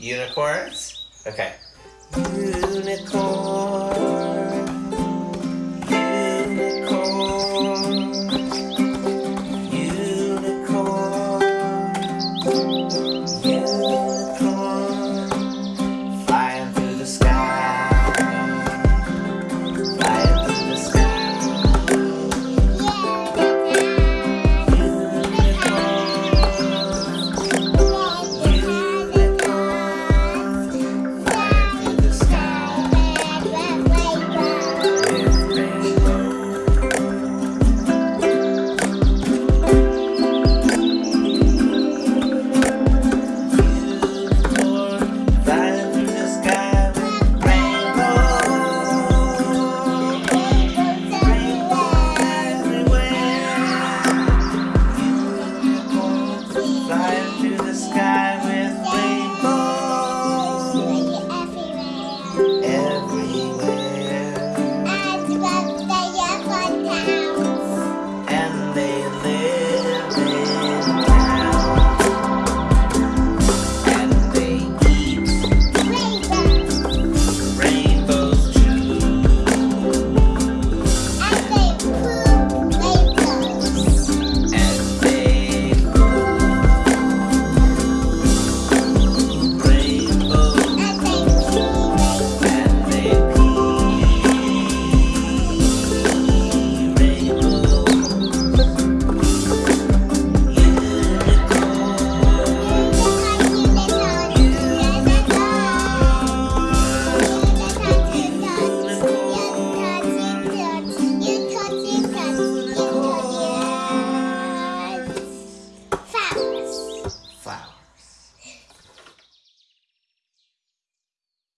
Unicorns? Okay.